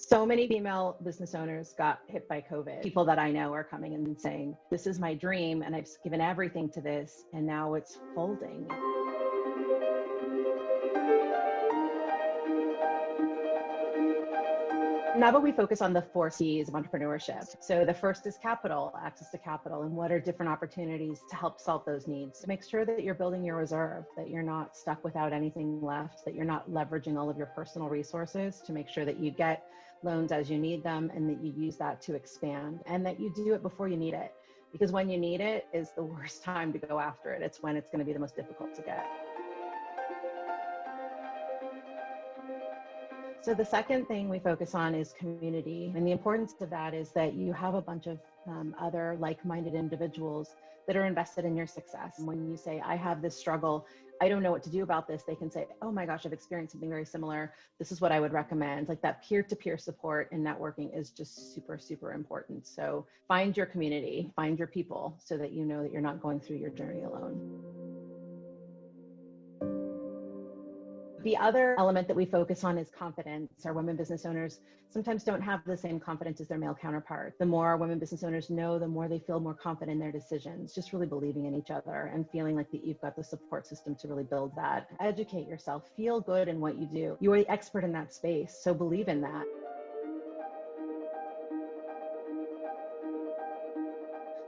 So many female business owners got hit by COVID. People that I know are coming and saying, This is my dream, and I've given everything to this, and now it's folding. Now we focus on the four C's of entrepreneurship. So the first is capital, access to capital, and what are different opportunities to help solve those needs. Make sure that you're building your reserve, that you're not stuck without anything left, that you're not leveraging all of your personal resources to make sure that you get loans as you need them and that you use that to expand and that you do it before you need it. Because when you need it is the worst time to go after it. It's when it's going to be the most difficult to get. So the second thing we focus on is community. And the importance of that is that you have a bunch of um, other like-minded individuals that are invested in your success. When you say, I have this struggle, I don't know what to do about this, they can say, oh my gosh, I've experienced something very similar. This is what I would recommend. Like that peer-to-peer -peer support and networking is just super, super important. So find your community, find your people so that you know that you're not going through your journey alone. The other element that we focus on is confidence. Our women business owners sometimes don't have the same confidence as their male counterpart. The more women business owners know, the more they feel more confident in their decisions, just really believing in each other and feeling like that you've got the support system to really build that. Educate yourself, feel good in what you do. You are the expert in that space, so believe in that.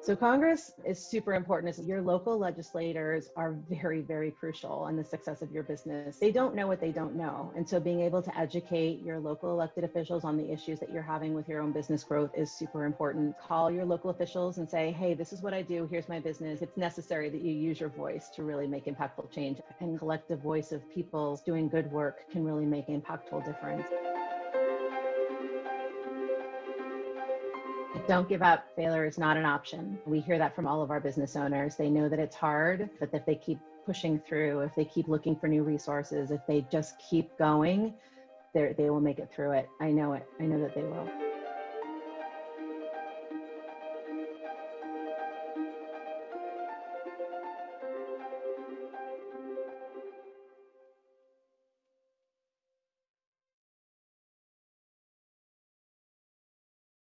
So Congress is super important. Your local legislators are very, very crucial in the success of your business. They don't know what they don't know. And so being able to educate your local elected officials on the issues that you're having with your own business growth is super important. Call your local officials and say, hey, this is what I do. Here's my business. It's necessary that you use your voice to really make impactful change. And collective voice of people doing good work can really make impactful difference. Don't give up. Failure is not an option. We hear that from all of our business owners. They know that it's hard, but if they keep pushing through, if they keep looking for new resources, if they just keep going, they will make it through it. I know it. I know that they will.